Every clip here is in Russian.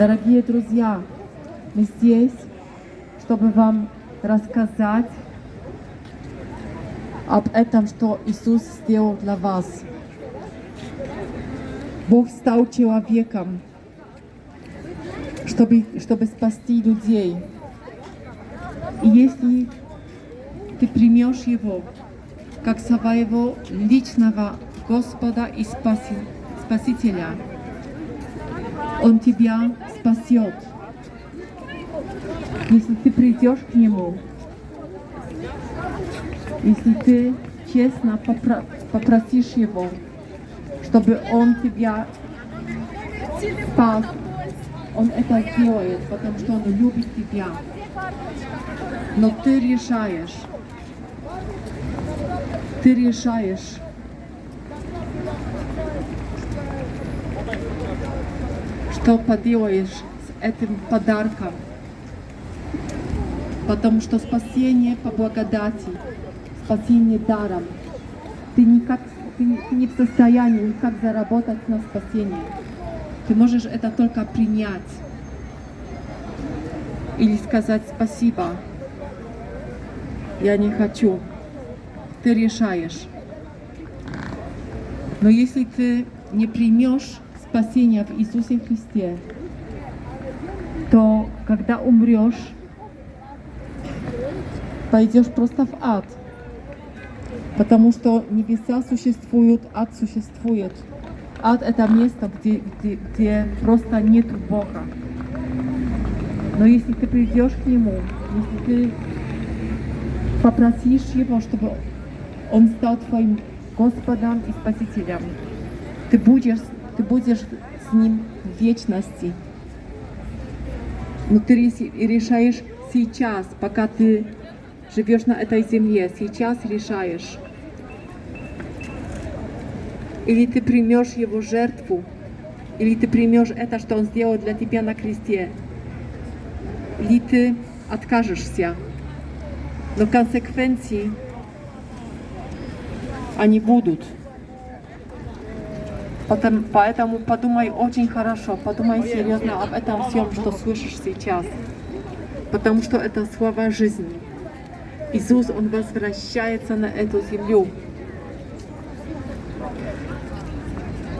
Дорогие друзья, мы здесь, чтобы вам рассказать об этом, что Иисус сделал для вас. Бог стал человеком, чтобы, чтобы спасти людей. И если ты примешь Его как своего личного Господа и спаси, Спасителя, Он тебя спасет. Если ты придешь к Нему, если ты честно попро попросишь Его, чтобы Он тебя спас, Он это сделает, потому что Он любит тебя. Но ты решаешь, ты решаешь, что поделаешь с этим подарком. Потому что спасение по благодати, спасение даром. Ты, никак, ты, ты не в состоянии никак заработать на спасение. Ты можешь это только принять. Или сказать спасибо. Я не хочу. Ты решаешь. Но если ты не примешь спасения в Иисусе Христе, то когда умрешь, пойдешь просто в ад. Потому что небеса существуют, ад существует. Ад — это место, где, где, где просто нет Бога. Но если ты придешь к Нему, если ты попросишь Его, чтобы Он стал твоим Господом и Спасителем, ты будешь ты будешь с Ним в вечности. Но ты решаешь сейчас, пока ты живешь на этой земле, сейчас решаешь. Или ты примешь Его жертву, или ты примешь это, что Он сделал для тебя на кресте, или ты откажешься. Но консеквенции они будут. Потом, поэтому подумай очень хорошо, подумай серьезно об этом всем, что слышишь сейчас. Потому что это слова жизни. Иисус, Он возвращается на эту землю.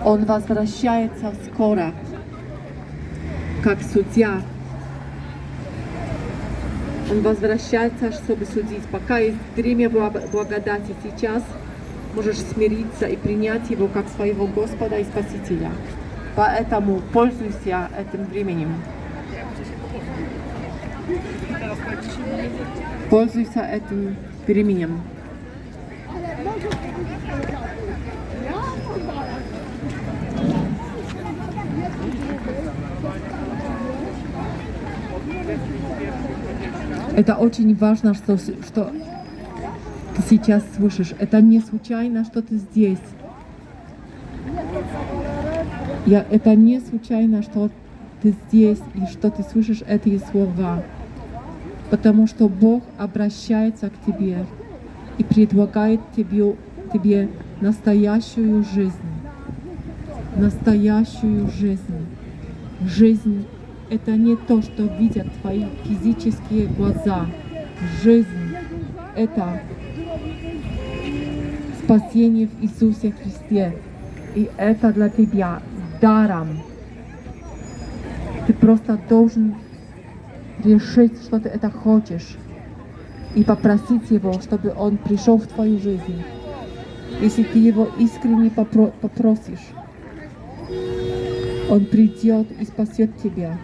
Он возвращается скоро, как судья. Он возвращается, чтобы судить. Пока есть время благодати сейчас, можешь смириться и принять Его как своего Господа и Спасителя. Поэтому пользуйся этим временем. Пользуйся этим временем. Это очень важно, что, что ты сейчас слышишь. Это не случайно, что ты здесь. Я, это не случайно, что ты здесь и что ты слышишь эти слова. Потому что Бог обращается к тебе и предлагает тебе, тебе настоящую жизнь. Настоящую жизнь. Жизнь — это не то, что видят твои физические глаза. Жизнь — это спасение в Иисусе Христе. И это для тебя даром. Ты просто должен решить, что ты это хочешь. И попросить Его, чтобы Он пришел в твою жизнь. Если ты Его искренне попро попросишь, Он придет и спасет тебя.